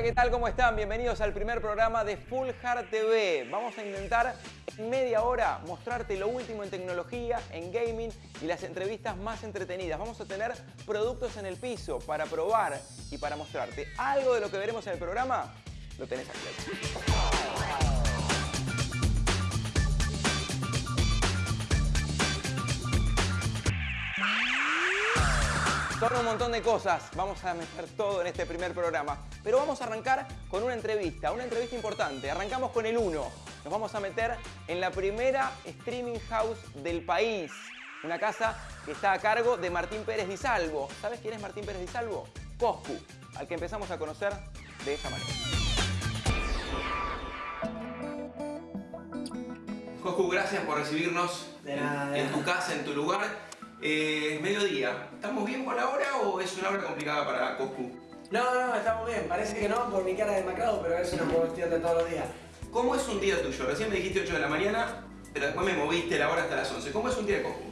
Hola, ¿qué tal? ¿Cómo están? Bienvenidos al primer programa de Full Hard TV. Vamos a intentar en media hora mostrarte lo último en tecnología, en gaming y las entrevistas más entretenidas. Vamos a tener productos en el piso para probar y para mostrarte. Algo de lo que veremos en el programa lo tenés aquí. Son un montón de cosas, vamos a meter todo en este primer programa. Pero vamos a arrancar con una entrevista, una entrevista importante. Arrancamos con el 1. Nos vamos a meter en la primera streaming house del país. Una casa que está a cargo de Martín Pérez Di Salvo. ¿Sabes quién es Martín Pérez Di Salvo? Coscu, al que empezamos a conocer de esta manera. Coscu, gracias por recibirnos De nada, en, tu casa, en tu lugar. Eh, mediodía, ¿estamos bien con la hora o es una hora complicada para Coscu? No, no, estamos bien. Parece que no por mi cara de macrado, pero es una cuestión de todos los días. ¿Cómo es un día tuyo? Recién me dijiste 8 de la mañana, pero después me moviste la hora hasta las 11. ¿Cómo es un día de Coscu?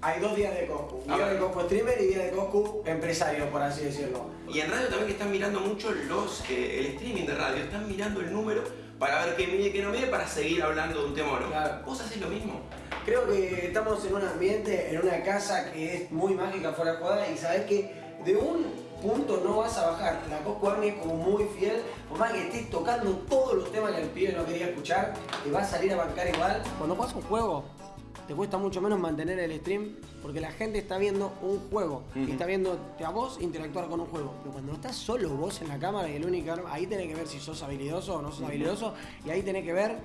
Hay dos días de Coscu. Día de Coscu streamer y día de Coscu empresario, por así decirlo. Y en radio también que están mirando mucho los, eh, el streaming de radio, están mirando el número para ver qué mide qué no mide para seguir hablando de un tema o no. Claro. ¿Vos haces lo mismo? Creo que estamos en un ambiente, en una casa que es muy mágica fuera de jugada y sabes que de un punto no vas a bajar. La Coscu Army es como muy fiel, por más que estés tocando todos los temas que el pibe no quería escuchar, te va a salir a bancar igual. Cuando juegas un juego, te cuesta mucho menos mantener el stream porque la gente está viendo un juego y está viendo a vos interactuar con un juego. Pero cuando estás solo vos en la cámara y el único ahí tenés que ver si sos habilidoso o no sos habilidoso y ahí tenés que ver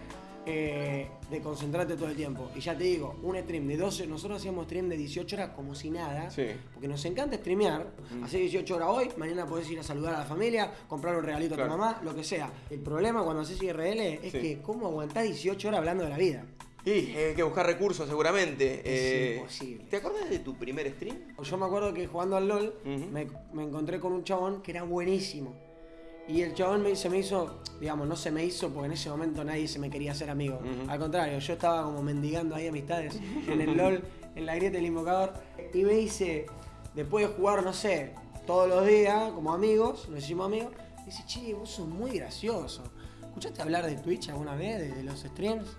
eh, de concentrarte todo el tiempo. Y ya te digo, un stream de 12, nosotros hacíamos stream de 18 horas como si nada, Sí. porque nos encanta streamear, hacer 18 horas hoy, mañana podés ir a saludar a la familia, comprar un regalito a tu mamá, lo que sea. El problema cuando haces IRL es Sí. que cómo aguantás 18 horas hablando de la vida. Y eh, hay que buscar recursos seguramente. Es imposible. ¿Te acuerdas de tu primer stream? Yo me acuerdo que jugando al LOL me, me encontré con un chabón que era buenísimo. Y el chabón me, se me hizo, digamos, no se me hizo porque en ese momento nadie se me quería hacer amigo. Al contrario, yo estaba como mendigando ahí amistades en el LOL, en la grieta del invocador. Y me dice, después de jugar, no sé, todos los días, como amigos, nos hicimos amigos, me dice, che, vos sos muy gracioso. ¿Escuchaste hablar de Twitch alguna vez, de, de los streams?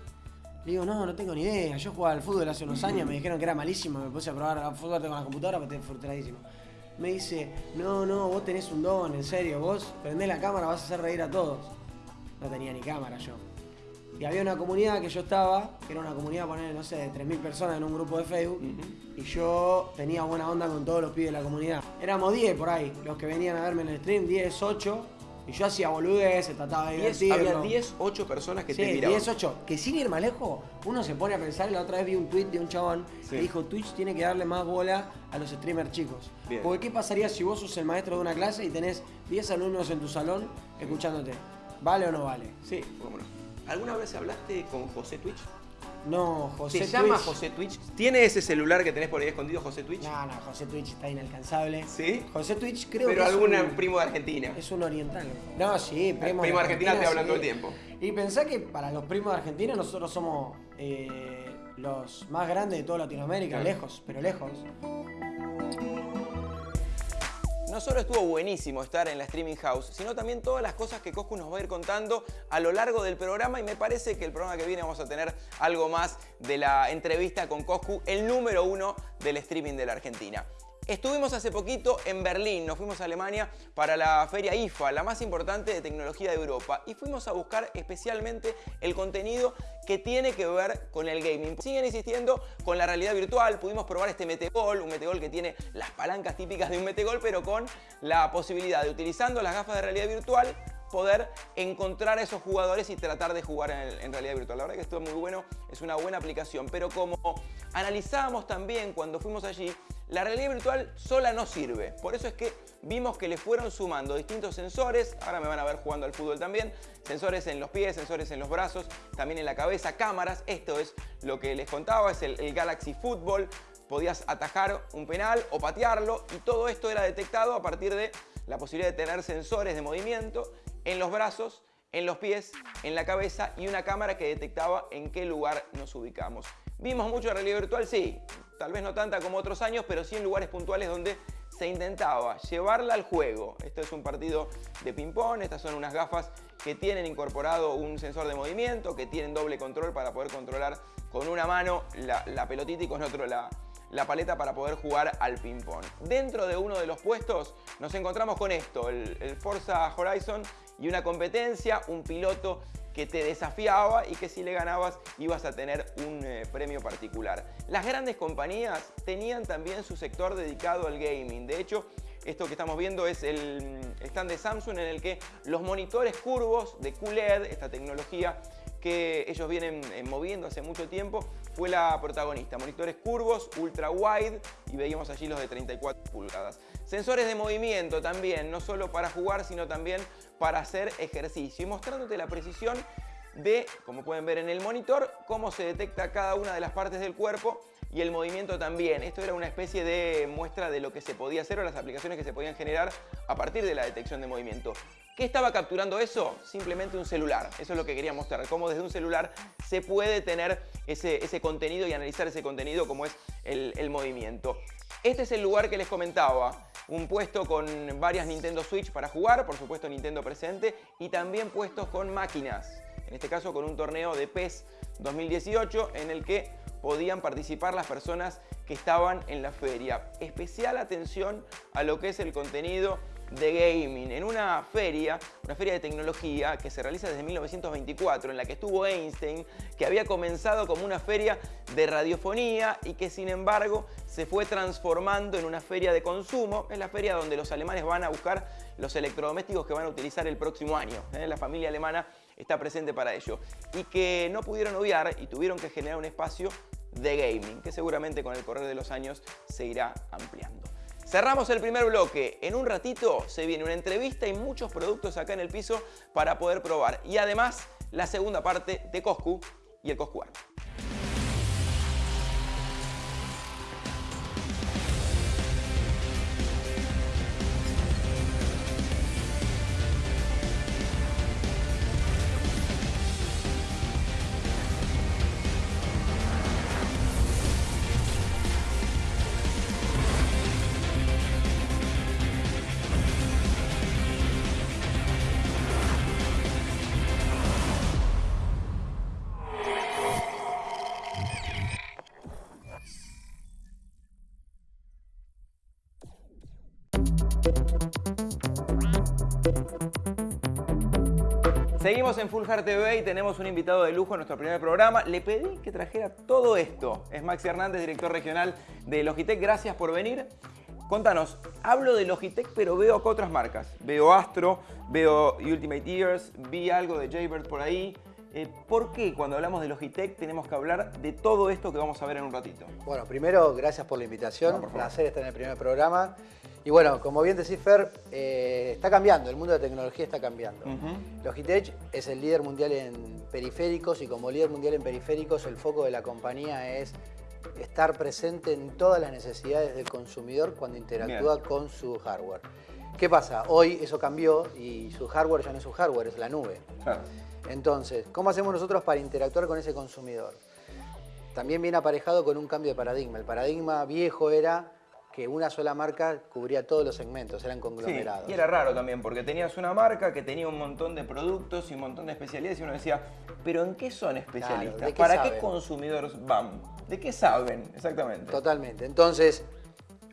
Le digo, no, no tengo ni idea. Yo jugaba al fútbol hace unos años, me dijeron que era malísimo, me puse a probar al fútbol con la computadora, pero estoy frustradísimo. Me dice, no, no, vos tenés un don, en serio, vos prendés la cámara, vas a hacer reír a todos. No tenía ni cámara yo. Y había una comunidad que yo estaba, que era una comunidad, poner, no sé, de 3.000 personas en un grupo de Facebook, y yo tenía buena onda con todos los pibes de la comunidad. Éramos 10 por ahí, los que venían a verme en el stream, 10, 8, y yo hacía boludeces, trataba de 10, divertirlo. había 10, 8 personas que te Sí, miraban. 10, 8. Que sin ir más lejos, uno se pone a pensar, la otra vez vi un tweet de un chabón Sí. que dijo Twitch tiene que darle más bola a los streamers chicos. Bien. Porque ¿qué pasaría si vos sos el maestro de una clase y tenés 10 alumnos en tu salón escuchándote? ¿Vale o no vale? Sí, cómo no. ¿Alguna vez hablaste con José Twitch? No, José ¿Se llama Twitch. José Twitch? ¿Tiene ese celular que tenés por ahí escondido, José Twitch? No, no, José Twitch está inalcanzable. ¿Sí? José Twitch creo Pero que algún es un, primo de Argentina. es un oriental. No, sí, primo, primo de Argentina te hablan sí. todo el tiempo. Y pensá que para los primos de Argentina nosotros somos eh, los más grandes de toda Latinoamérica, lejos, pero lejos. No solo estuvo buenísimo estar en la Streaming House, sino también todas las cosas que Coscu nos va a ir contando a lo largo del programa y me parece que el programa que viene vamos a tener algo más de la entrevista con Coscu, el número uno del streaming de la Argentina. Estuvimos hace poquito en Berlín, nos fuimos a Alemania para la feria IFA, la más importante de tecnología de Europa, y fuimos a buscar especialmente el contenido que tiene que ver con el gaming. Siguen insistiendo con la realidad virtual, pudimos probar este metegol, un metegol que tiene las palancas típicas de un metegol, pero con la posibilidad de utilizando las gafas de realidad virtual poder encontrar a esos jugadores y tratar de jugar en, en realidad virtual. La verdad que esto es muy bueno, es una buena aplicación, pero como analizábamos también cuando fuimos allí, la realidad virtual sola no sirve. Por eso es que vimos que le fueron sumando distintos sensores, ahora me van a ver jugando al fútbol también, sensores en los pies, sensores en los brazos, también en la cabeza, cámaras, esto es lo que les contaba, es el, Galaxy Football, podías atajar un penal o patearlo y todo esto era detectado a partir de la posibilidad de tener sensores de movimiento en los brazos, en los pies, en la cabeza y una cámara que detectaba en qué lugar nos ubicamos. ¿Vimos mucho realidad virtual? Sí, tal vez no tanta como otros años, pero sí en lugares puntuales donde se intentaba llevarla al juego. Esto es un partido de ping-pong, estas son unas gafas que tienen incorporado un sensor de movimiento, que tienen doble control para poder controlar con una mano la, pelotita y con otro la, la paleta para poder jugar al ping-pong. Dentro de uno de los puestos nos encontramos con esto, el, el Forza Horizon y una competencia, un piloto que te desafiaba y que si le ganabas ibas a tener un eh, premio particular. Las grandes compañías tenían también su sector dedicado al gaming. De hecho, esto que estamos viendo es el stand de Samsung en el que los monitores curvos de QLED, esta tecnología que ellos vienen eh, moviendo hace mucho tiempo, fue la protagonista. Monitores curvos, ultra wide y veíamos allí los de 34 pulgadas. Sensores de movimiento también, no solo para jugar, sino también para hacer ejercicio. Y mostrándote la precisión de, como pueden ver en el monitor, cómo se detecta cada una de las partes del cuerpo y el movimiento también. Esto era una especie de muestra de lo que se podía hacer o las aplicaciones que se podían generar a partir de la detección de movimiento. ¿Qué estaba capturando eso? Simplemente un celular. Eso es lo que quería mostrar, cómo desde un celular se puede tener ese, ese contenido y analizar ese contenido como es el, el movimiento. Este es el lugar que les comentaba. Un puesto con varias Nintendo Switch para jugar, por supuesto Nintendo presente, y también puestos con máquinas. En este caso con un torneo de PES 2018 en el que podían participar las personas que estaban en la feria. Especial atención a lo que es el contenido de gaming en una feria, una feria de tecnología que se realiza desde 1924, en la que estuvo Einstein, que había comenzado como una feria de radiofonía y que sin embargo se fue transformando en una feria de consumo. Es la feria donde los alemanes van a buscar los electrodomésticos que van a utilizar el próximo año. ¿eh? La familia alemana está presente para ello. Y que no pudieron obviar y tuvieron que generar un espacio de gaming, que seguramente con el correr de los años se irá ampliando. Cerramos el primer bloque. En un ratito se viene una entrevista y muchos productos acá en el piso para poder probar. Y además, la segunda parte de Coscu y el Coscu Seguimos en Full Heart TV y tenemos un invitado de lujo en nuestro primer programa. Le pedí que trajera todo esto. Es Maxi Hernández, director regional de Logitech. Gracias por venir. Contanos, hablo de Logitech, pero veo otras marcas. Veo Astro, veo Ultimate Ears, vi algo de Jaybird por ahí. Eh, ¿Por qué cuando hablamos de Logitech tenemos que hablar de todo esto que vamos a ver en un ratito? Bueno, primero, gracias por la invitación. un placer estar en el primer programa. Y bueno, como bien decís, Fer, eh, está cambiando, el mundo de la tecnología está cambiando. Logitech es el líder mundial en periféricos y como líder mundial en periféricos el foco de la compañía es estar presente en todas las necesidades del consumidor cuando interactúa con su hardware. ¿Qué pasa? Hoy eso cambió y su hardware ya no es su hardware, es la nube. Entonces, ¿cómo hacemos nosotros para interactuar con ese consumidor? También viene aparejado con un cambio de paradigma. El paradigma viejo era que una sola marca cubría todos los segmentos, eran conglomerados. y era raro también, porque tenías una marca que tenía un montón de productos y un montón de especialidades y uno decía, ¿pero en qué son especialistas? ¿Para qué consumidores van? ¿De qué saben exactamente? Totalmente. Entonces,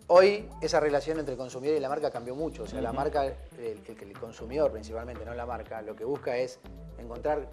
hoy esa relación entre el consumidor y la marca cambió mucho. O sea, la marca, el, el consumidor principalmente, no la marca, lo que busca es encontrar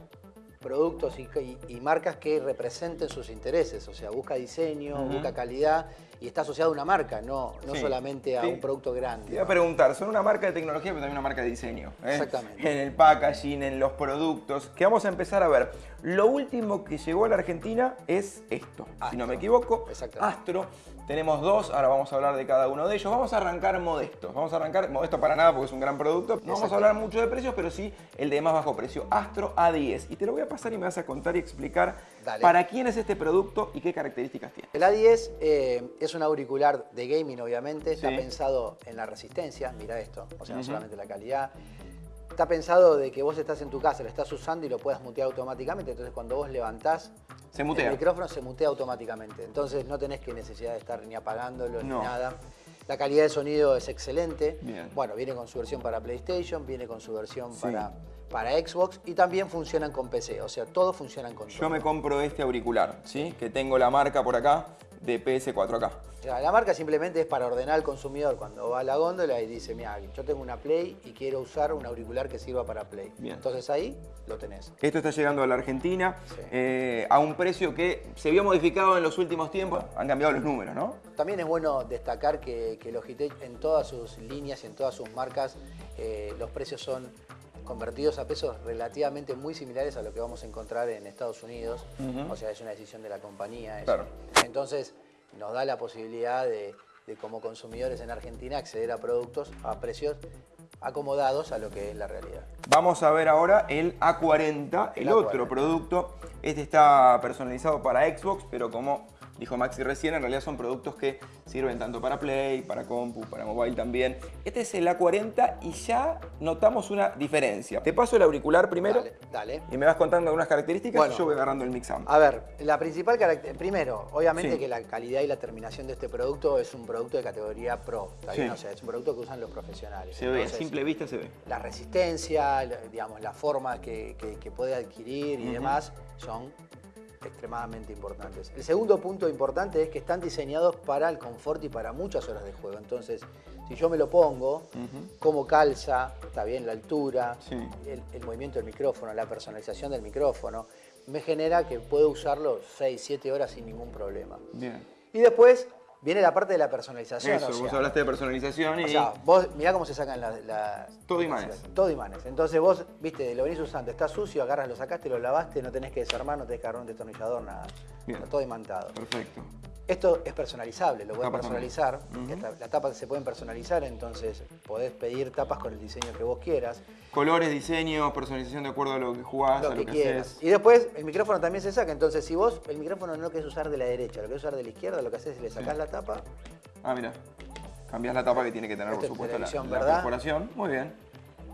productos y, marcas que representen sus intereses, o sea, busca diseño, busca calidad y está asociado a una marca, no, no solamente a un producto grande. Te iba a preguntar, son una marca de tecnología pero también una marca de diseño. ¿eh? Exactamente. En el packaging, en los productos, que vamos a empezar a ver. Lo último que llegó a la Argentina es esto, si no me equivoco, Astro. Tenemos dos, ahora vamos a hablar de cada uno de ellos. Vamos a arrancar modesto. Vamos a arrancar, modesto para nada porque es un gran producto. No vamos a hablar mucho de precios, pero sí el de más bajo precio. Astro A10. Y te lo voy a pasar y me vas a contar y explicar para quién es este producto y qué características tiene. El A10 eh, es un auricular de gaming, obviamente. Está pensado en la resistencia. Mira esto. O sea, no solamente la calidad está pensado de que vos estás en tu casa, lo estás usando y lo puedas mutear automáticamente. Entonces, cuando vos levantás se mutea. el micrófono, se mutea automáticamente. Entonces, no tenés que necesidad de estar ni apagándolo ni nada. La calidad de sonido es excelente. Bien. Bueno, viene con su versión para PlayStation, viene con su versión Sí. para, para Xbox y también funcionan con PC. O sea, todos funcionan con Yo todo. me compro este auricular, ¿sí? Que tengo la marca por acá de PS4 acá. La marca simplemente es para ordenar al consumidor cuando va a la góndola y dice, mira, yo tengo una Play y quiero usar un auricular que sirva para Play. Bien. Entonces ahí lo tenés. Esto está llegando a la Argentina Sí. eh, a un precio que se vio modificado en los últimos tiempos. Han cambiado los números, ¿no? También es bueno destacar que, que Logitech en todas sus líneas y en todas sus marcas eh, los precios son convertidos a pesos relativamente muy similares a lo que vamos a encontrar en Estados Unidos. O sea, es una decisión de la compañía. Claro. Entonces nos da la posibilidad de, de, como consumidores en Argentina acceder a productos a precios acomodados a lo que es la realidad. Vamos a ver ahora el A40, el, El otro A40. producto. Este está personalizado para Xbox, pero como dijo Maxi recién, en realidad son productos que sirven tanto para Play, para compu, para mobile también. Este es el A40 y ya notamos una diferencia. Te paso el auricular primero Dale, dale. y me vas contando algunas características Bueno. y yo voy agarrando el mix. A ver, la principal característica, primero, obviamente Sí. que la calidad y la terminación de este producto es un producto de categoría pro. O sea, es un producto que usan los profesionales. Se ve, a simple vista se ve. La resistencia, digamos, la forma que, que- que puede adquirir y demás son extremadamente importantes. El segundo punto importante es que están diseñados para el confort y para muchas horas de juego. Entonces, si yo me lo pongo, Ujú. cómo calza, está bien la altura, Sí. el, el movimiento del micrófono, la personalización del micrófono, me genera que puedo usarlo 6, 7 horas sin ningún problema. Bien. Y después viene la parte de la personalización. Eso, o sea, vos hablaste de personalización y... o sea, vos mirá cómo se sacan las... Todo imanes. Todo imanes. Entonces vos, viste, lo venís usando, está sucio, agarras, lo sacaste, lo lavaste, no tenés que desarmar, no tenés que agarrar un destornillador, nada. Bien. Está todo imantado. Perfecto. Esto es personalizable, lo Tapas personalizar. Las tapas se pueden personalizar, entonces podés pedir tapas con el diseño que vos quieras, Colores, diseños, personalización de acuerdo a lo que jugás, lo a que lo que quieras. haces. Y después el micrófono también se saca, entonces si vos el micrófono no lo querés usar de la derecha, lo querés usar de la izquierda, lo que haces es le sacás Sí. la tapa Ah, mira. Cambiás la tapa que tiene que tener, Esto por es supuesto, la, la ¿verdad? perforación. Muy bien.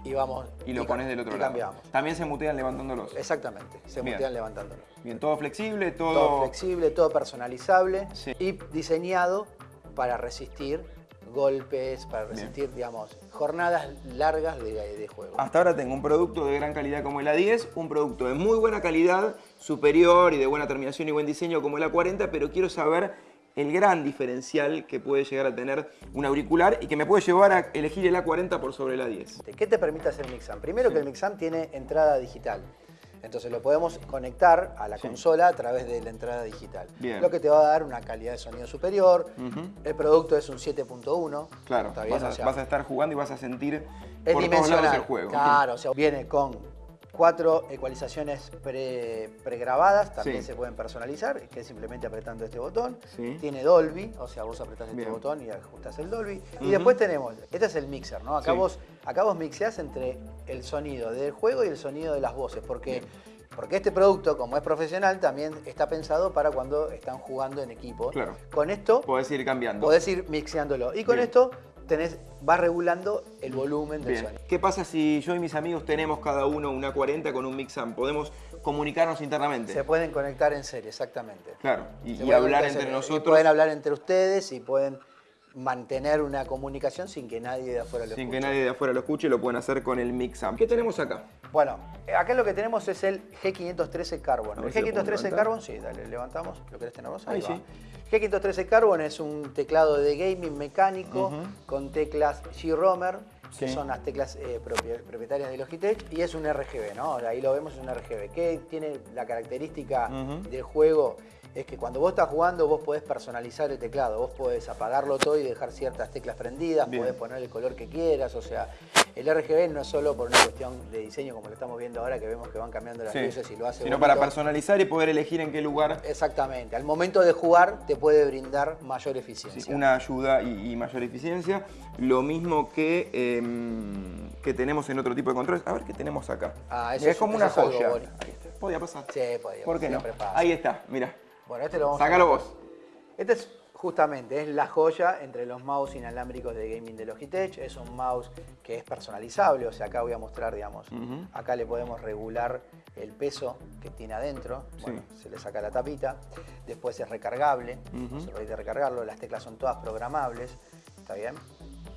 Y vamos. Y lo pones del otro y lado. cambiamos. También se mutean levantándolos. Exactamente, se Bien. mutean levantándolo. Bien, todo flexible, todo... Todo flexible, todo personalizable Sí. y diseñado para resistir golpes, para Bien. resistir, digamos, jornadas largas de, de juego. Hasta ahora tengo un producto de gran calidad como el A10, un producto de muy buena calidad, superior y de buena terminación y buen diseño como el A40, pero quiero saber el gran diferencial que puede llegar a tener un auricular y que me puede llevar a elegir el A40 por sobre el A10. ¿Qué te permite hacer Mixam? Primero que el Mixam tiene entrada digital. Entonces lo podemos conectar a la Sí. consola a través de la entrada digital. Bien. Lo que te va a dar una calidad de sonido superior. El producto es un 7.1. Claro, vas a, vas a estar jugando y vas a sentir es por todos lados dimensional. el juego. Claro, o sea, viene con cuatro ecualizaciones pre- pregrabadas, también Sí. se pueden personalizar, que es simplemente apretando este botón. Sí. Tiene Dolby, o sea, vos apretás este botón y ajustás el Dolby. Y después tenemos, este es el mixer, ¿no? Acá Sí. vos acá vos mixeás entre el sonido del juego y el sonido de las voces, porque porque este producto, como es profesional, también está pensado para cuando están jugando en equipo. Claro. Con esto Podés ir cambiando. podés ir mixeándolo. Y con Bien. esto tenés, vas regulando el volumen del Bien. sonido. ¿Qué pasa si yo y mis amigos tenemos cada uno una 40 con un mix-amp? ¿Podemos comunicarnos internamente? Se pueden conectar en serie, exactamente. Claro, y, y hablar entre serie. Y nosotros pueden hablar entre ustedes y pueden mantener una comunicación sin que nadie de afuera lo sin escuche. que nadie de afuera lo escuche, lo pueden hacer con el mix-amp. ¿Qué tenemos acá? Bueno, acá lo que tenemos es el G513 Carbon. El ver si lo puedo G513 levantar. Carbon, sí, dale, levantamos. ¿Lo querés tener vos? Ahí, Ahí sí. G513 Carbon es un teclado de gaming mecánico con teclas G-Romer, que Sí. son las teclas eh, propietarias de Logitech, y es un RGB, ¿no? Ahí lo vemos, es un RGB. que tiene la característica del juego? Es que cuando vos estás jugando, vos podés personalizar el teclado. Vos podés apagarlo todo y dejar ciertas teclas prendidas, Bien. podés poner el color que quieras. O sea, el RGB no es solo por una cuestión de diseño, como lo estamos viendo ahora, que vemos que van cambiando las Sí. luces y lo hace Sino bonito. para personalizar y poder elegir en qué lugar Exactamente. Al momento de jugar, te puede brindar mayor sí, eficiencia. una ayuda y, y mayor eficiencia. Lo mismo que, em, que tenemos en otro tipo de controles. A ver qué tenemos acá. Ah, eso es- es como una joya. Ahí está. Podía pasar. Sí, podía, ¿Por qué no? pasa. Ahí está, mira. Bueno, este lo vamos Sácalo a vos. Este es justamente es la joya entre los mouse inalámbricos de gaming de Logitech. Es un mouse que es personalizable, o sea, acá voy a mostrar, digamos, acá le podemos regular el peso que tiene adentro. Bueno, se le saca la tapita. Después es recargable, Ujú. se permite recargarlo. Las teclas son todas programables. ¿está bien?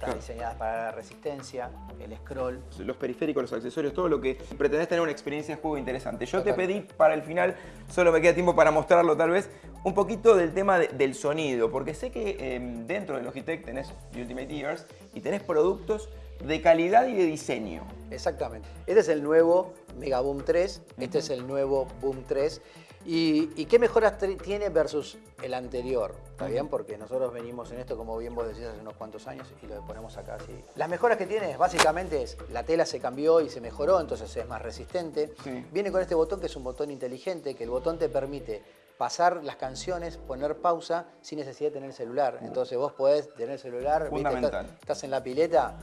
Están diseñadas para la resistencia, el scroll. Los periféricos, los accesorios, todo lo que pretendés tener una experiencia de juego interesante. Yo te pedí para el final, solo me queda tiempo para mostrarlo tal vez, un poquito del tema del sonido, porque sé que em, dentro de Logitech tenés Ultimate Ears y tenés productos de calidad y de diseño. Exactamente. Este es el nuevo Mega Boom 3, este es el nuevo Boom 3. ¿Y, qué mejoras tiene versus el anterior? ¿Está bien? Porque nosotros venimos en esto, como bien vos decís, hace unos cuantos años y lo ponemos acá así. Las mejoras que tiene básicamente es la tela se cambió y se mejoró, entonces es más resistente. Viene con este botón que es un botón inteligente, que el botón te permite pasar las canciones, poner pausa sin necesidad de tener el celular. Entonces vos podés tener el celular, estás en la pileta,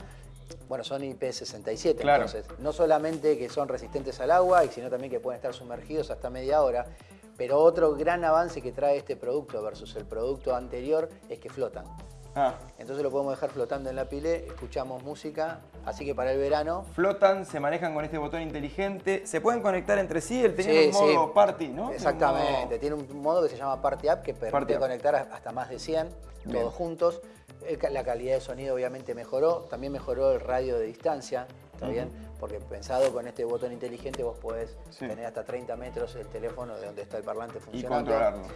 bueno, son IP67, entonces no solamente que son resistentes al agua, sino también que pueden estar sumergidos hasta media hora, pero otro gran avance que trae este producto versus el producto anterior es que flotan. Ah. Entonces lo podemos dejar flotando en la pile, escuchamos música, así que para el verano... Flotan, se manejan con este botón inteligente, se pueden conectar entre sí, él tiene un modo party, ¿no? Exactamente, tiene un modo que se llama Party App que permite conectar hasta más de 100, todos juntos. La calidad de sonido obviamente mejoró, también mejoró el radio de distancia, ¿está bien? Porque pensado con este botón inteligente vos podés tener hasta 30 metros el teléfono de donde está el parlante funcionando. Y controlarlo.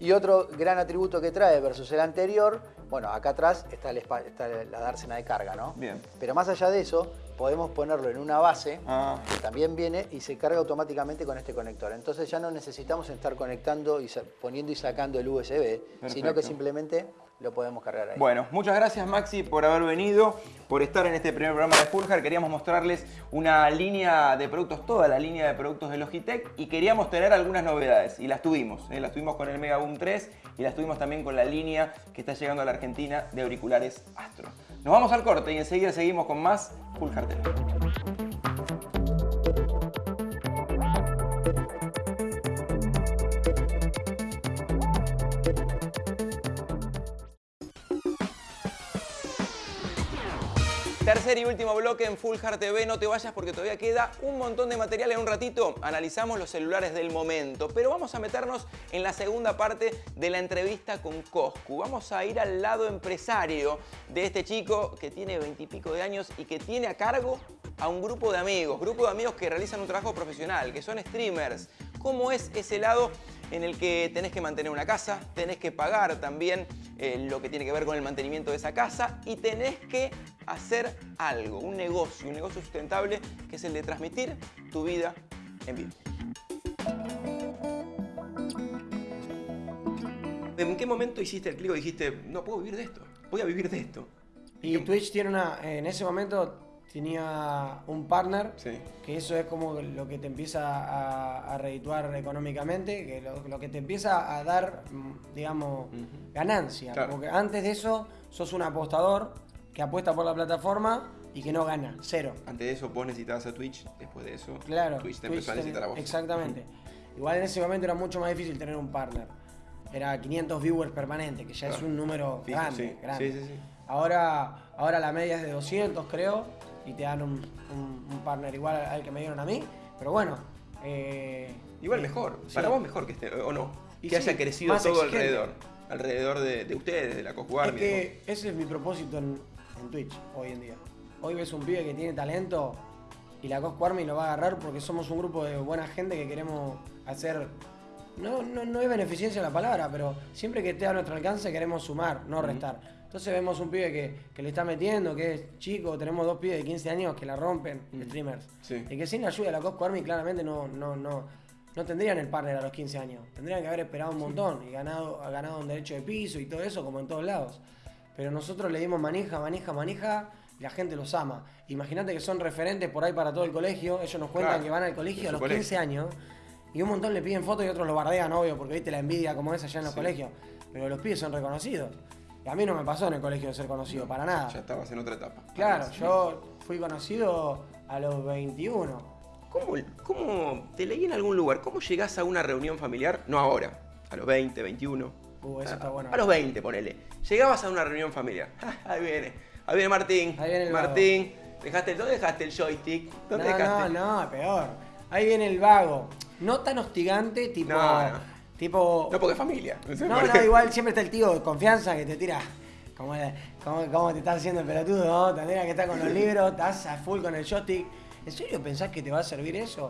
Y otro gran atributo que trae versus el anterior, bueno, acá atrás está, la dársena de carga, ¿no? Bien. Pero más allá de eso, podemos ponerlo en una base, ah. que también viene y se carga automáticamente con este conector. Entonces ya no necesitamos estar conectando y poniendo y sacando el USB, sino que simplemente lo podemos cargar ahí. Bueno, muchas gracias Maxi por haber venido, por estar en este primer programa de Fulgar. Queríamos mostrarles una línea de productos, toda la línea de productos de Logitech y queríamos tener algunas novedades y las tuvimos. ¿eh? Las tuvimos con el Mega Boom 3 y las tuvimos también con la línea que está llegando a la Argentina de auriculares Astro. Nos vamos al corte y enseguida seguimos con más Fulgar TV. Tercer y último bloque en Full Hard TV. No te vayas porque todavía queda un montón de material. En un ratito analizamos los celulares del momento. Pero vamos a meternos en la segunda parte de la entrevista con Coscu. Vamos a ir al lado empresario de este chico que tiene veintipico de años y que tiene a cargo a un grupo de amigos. Grupo de amigos que realizan un trabajo profesional, que son streamers. ¿Cómo es ese lado en el que tenés que mantener una casa, tenés que pagar también eh, lo que tiene que ver con el mantenimiento de esa casa y tenés que hacer algo, un negocio, un negocio sustentable que es el de transmitir tu vida en vivo. ¿En qué momento hiciste el clic y dijiste, no puedo vivir de esto, voy a vivir de esto? Y Twitch tiene una, en ese momento tenía un partner, que eso es como lo que te empieza a, redituar económicamente, que lo, que te empieza a dar, mm, digamos, ganancia. Porque antes de eso sos un apostador que apuesta por la plataforma y que no gana, cero. Antes de eso vos necesitabas a Twitch, después de eso claro, Twitch te empezó a necesitar a vos. Exactamente. Igual en ese momento era mucho más difícil tener un partner. Era 500 viewers permanentes, que ya es un número grande. grande. Sí, sí, ahora, ahora la media es de 200, creo y te dan un, partner igual al que me dieron a mí. Pero bueno. Eh, igual mejor. Para vos mejor que esté, o no. que haya crecido todo alrededor. Alrededor de, ustedes, de la Coscu Es que ese es mi propósito en, Twitch hoy en día. Hoy ves un pibe que tiene talento y la Coscu Army lo va a agarrar porque somos un grupo de buena gente que queremos hacer. No, no, no es beneficencia la palabra, pero siempre que esté a nuestro alcance queremos sumar, no restar. Entonces vemos un pibe que, le está metiendo, que es chico, tenemos dos pibes de 15 años que la rompen, mm. streamers. Y que sin la ayuda de la Cosco Army claramente no, no, no, no tendrían el partner a los 15 años. Tendrían que haber esperado un montón y ganado, ganado un derecho de piso y todo eso, como en todos lados. Pero nosotros le dimos manija, manija, manija y la gente los ama. Imagínate que son referentes por ahí para todo el colegio. Ellos nos cuentan que van al colegio a los 15 años y un montón le piden fotos y otros lo bardean, obvio, porque viste la envidia como es allá en los colegios. Pero los pibes son reconocidos. Y a mí no me pasó en el colegio de ser conocido, para nada. Ya estabas en otra etapa. Claro, yo fui conocido a los 21. ¿Cómo, ¿Cómo, te leí en algún lugar, cómo llegás a una reunión familiar? No ahora, a los 20, 21. Uh, eso está bueno. A los 20, ponele. Llegabas a una reunión familiar. ahí viene, ahí viene Martín. Ahí viene el Martín, dejaste, ¿dónde dejaste el joystick? ¿Dónde no, dejaste? No, no, peor. Ahí viene el vago. No tan hostigante, tipo. No, Tipo. No, porque es familia. No, no, igual siempre está el tío de confianza que te tira ¿Cómo, cómo, te estás haciendo el pelotudo? ¿no? Tendría que estar con los libros, estás a full con el joystick. ¿En serio pensás que te va a servir eso?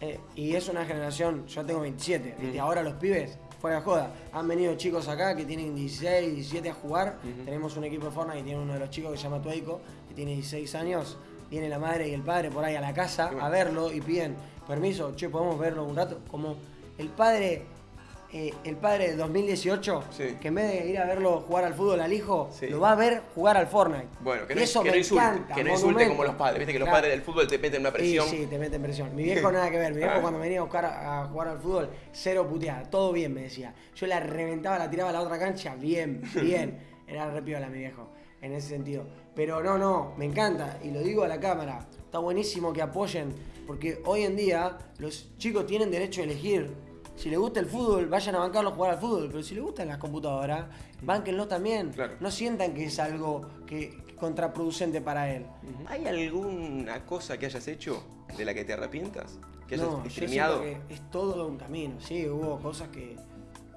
Eh, y es una generación, yo tengo 27, y ahora los pibes, fuera de joda, han venido chicos acá que tienen 16, 17 a jugar. Tenemos un equipo de Fortnite y tiene uno de los chicos que se llama Tueico, que tiene 16 años. Viene la madre y el padre por ahí a la casa a verlo y piden permiso, che, podemos verlo un rato. Como el padre eh, el padre del 2018, que en vez de ir a verlo jugar al fútbol al hijo, lo va a ver jugar al Fortnite. Bueno, que no, eso que no insulte, que no insulte como los padres. Viste que los padres del fútbol te meten una presión. Sí, sí, te meten presión. Mi viejo nada que ver. Mi viejo ah. cuando venía a buscar a jugar al fútbol, cero puteada. Todo bien, me decía. Yo la reventaba, la tiraba a la otra cancha, bien, bien. Era re piola mi viejo, en ese sentido. Pero no, no, me encanta. Y lo digo a la cámara. Está buenísimo que apoyen, porque hoy en día los chicos tienen derecho a elegir si les gusta el fútbol, vayan a bancarlo a jugar al fútbol. Pero si les gustan las computadoras, bánquenlo también. No sientan que es algo que, contraproducente para él. ¿Hay alguna cosa que hayas hecho de la que te arrepientas? ¿Que hayas no, yo que es todo un camino. Sí, hubo cosas que,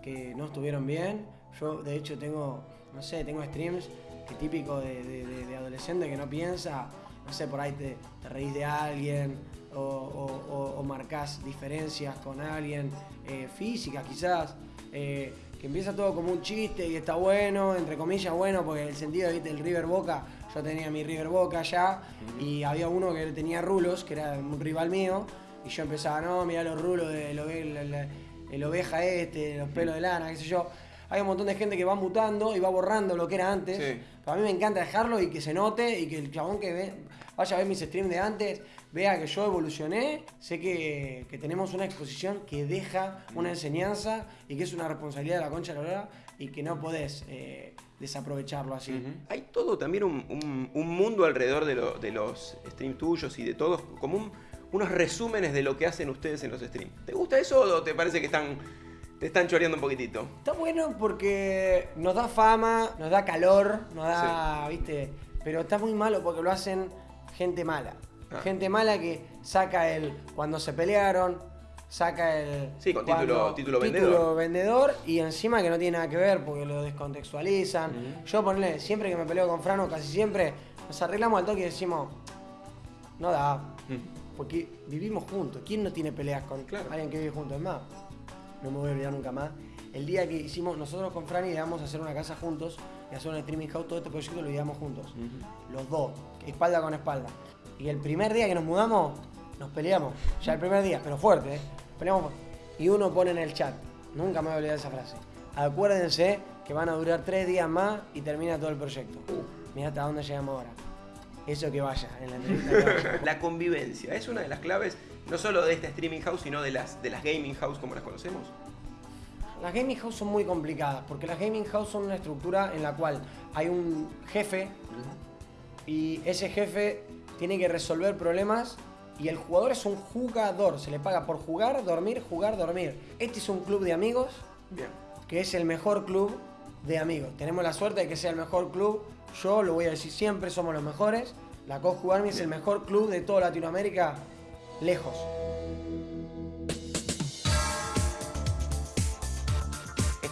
que no estuvieron bien. Yo, de hecho, tengo, no sé, tengo streams que típico de, adolescente que no piensa. No sé, por ahí te, te reís de alguien o, o, marcas diferencias con alguien, eh, físicas quizás, eh, que empieza todo como un chiste y está bueno, entre comillas bueno, porque el sentido del River Boca, yo tenía mi River Boca ya y había uno que tenía rulos, que era un rival mío, y yo empezaba, no, mira los rulos del el oveja este, los pelos de lana, qué sé yo. Hay un montón de gente que va mutando y va borrando lo que era antes. Pero a mí me encanta dejarlo y que se note y que el chabón que ve, vaya a ver mis streams de antes vea que yo evolucioné, sé que, tenemos una exposición que deja una enseñanza y que es una responsabilidad de la concha de la hora y que no podés eh, desaprovecharlo así. Hay todo también un, mundo alrededor de, los streams tuyos y de todos, como unos resúmenes de lo que hacen ustedes en los streams. ¿Te gusta eso o te parece que están, te están choreando un poquitito? Está bueno porque nos da fama, nos da calor, nos da, viste, pero está muy malo porque lo hacen gente mala. Ah. Gente mala que saca el cuando se pelearon, saca el. Sí, con título, título, vendedor. vendedor y encima que no tiene nada que ver porque lo descontextualizan. Yo ponle, siempre que me peleo con Frano, casi siempre, nos arreglamos al toque y decimos, no da. Porque vivimos juntos. ¿Quién no tiene peleas con alguien que vive juntos? Es más, no me voy a olvidar nunca más. El día que hicimos, nosotros con Franny íbamos a hacer una casa juntos y hacer un streaming house, todo este proyecto lo íbamos juntos. Los dos, espalda con espalda. Y el primer día que nos mudamos, nos peleamos. Ya el primer día, pero fuerte, ¿eh? Peleamos. Y uno pone en el chat, nunca me voy a olvidar esa frase. Acuérdense que van a durar tres días más y termina todo el proyecto. Mira hasta dónde llegamos ahora. Eso que vaya, en la entrevista La convivencia es una de las claves, no solo de este streaming house, sino de las, de las gaming house como las conocemos. Las gaming house son muy complicadas, porque las gaming house son una estructura en la cual hay un jefe y ese jefe tiene que resolver problemas y el jugador es un jugador, se le paga por jugar, dormir, jugar, dormir. Este es un club de amigos, que es el mejor club de amigos. Tenemos la suerte de que sea el mejor club, yo lo voy a decir siempre, somos los mejores. La Army es el mejor club de toda Latinoamérica, lejos.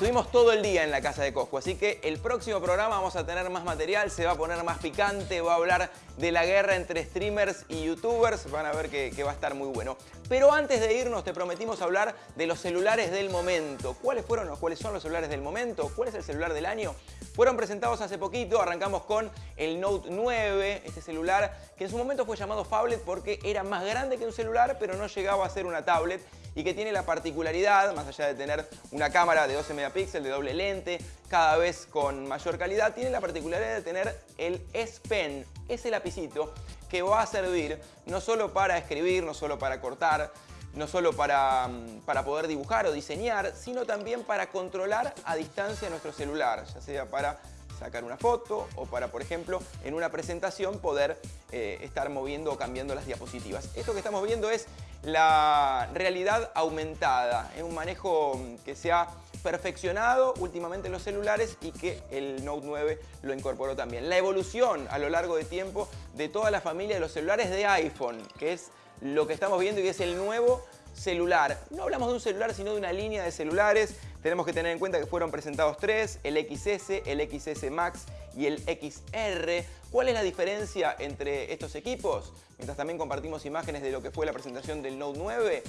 Estuvimos todo el día en la casa de Coscu, así que el próximo programa vamos a tener más material, se va a poner más picante, va a hablar de la guerra entre streamers y youtubers, van a ver que, va a estar muy bueno. Pero antes de irnos te prometimos hablar de los celulares del momento. ¿Cuáles fueron o cuáles son los celulares del momento? ¿Cuál es el celular del año? Fueron presentados hace poquito, arrancamos con el Note 9, este celular que en su momento fue llamado Fablet porque era más grande que un celular, pero no llegaba a ser una tablet y que tiene la particularidad, más allá de tener una cámara de 12 megapíxeles, de doble lente, cada vez con mayor calidad, tiene la particularidad de tener el S Pen, ese lapicito que va a servir no solo para escribir, no solo para cortar, no solo para, mm, para, poder dibujar o diseñar, sino también para controlar a distancia nuestro celular, ya sea para sacar una foto o para, por ejemplo, en una presentación poder eh, estar moviendo o cambiando las diapositivas. Esto que estamos viendo es la realidad aumentada, es un manejo que se ha perfeccionado últimamente en los celulares y que el Note 9 lo incorporó también. La evolución a lo largo de tiempo de toda la familia de los celulares de iPhone, que es lo que estamos viendo y es el nuevo celular. No hablamos de un celular, sino de una línea de celulares. Tenemos que tener en cuenta que fueron presentados tres, el XS, el XS Max y el XR. ¿Cuál es la diferencia entre estos equipos? Mientras también compartimos imágenes de lo que fue la presentación del Note 9.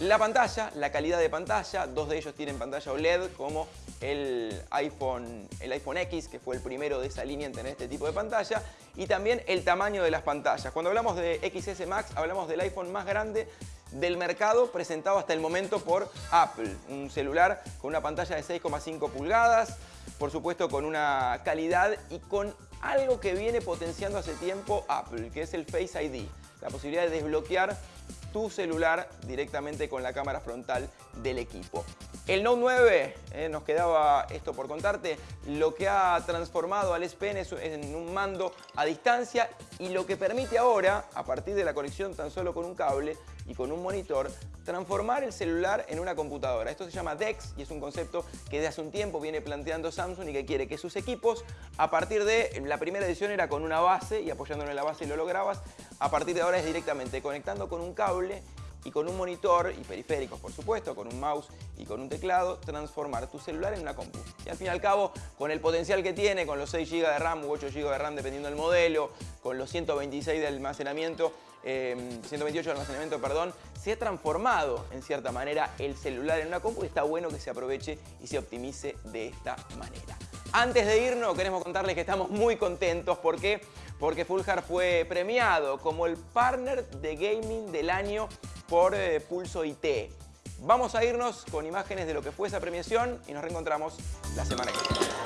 La pantalla, la calidad de pantalla, dos de ellos tienen pantalla OLED como el iPhone, el iPhone X, que fue el primero de esa línea en tener este tipo de pantalla, y también el tamaño de las pantallas. Cuando hablamos de XS Max, hablamos del iPhone más grande del mercado presentado hasta el momento por Apple. Un celular con una pantalla de 6,5 pulgadas, por supuesto con una calidad y con algo que viene potenciando hace tiempo Apple, que es el Face ID. La posibilidad de desbloquear tu celular directamente con la cámara frontal del equipo. El Note 9, eh, nos quedaba esto por contarte, lo que ha transformado al S en un mando a distancia y lo que permite ahora, a partir de la conexión tan solo con un cable y con un monitor, transformar el celular en una computadora. Esto se llama DeX y es un concepto que de hace un tiempo viene planteando Samsung y que quiere que sus equipos, a partir de, la primera edición era con una base y apoyándolo en la base lo lograbas, a partir de ahora es directamente conectando con un cable y con un monitor y periféricos, por supuesto, con un mouse y con un teclado, transformar tu celular en una compu. Y al fin y al cabo, con el potencial que tiene, con los 6 GB de RAM u 8 GB de RAM dependiendo del modelo, con los 126 de almacenamiento, 128 em, de almacenamiento, perdón, se ha transformado en cierta manera el celular en una compu y está bueno que se aproveche y se optimice de esta manera. Antes de irnos, queremos contarles que estamos muy contentos. ¿Por qué? Porque Fulhar fue premiado como el partner de gaming del año por eh, Pulso IT. Vamos a irnos con imágenes de lo que fue esa premiación y nos reencontramos la semana que viene.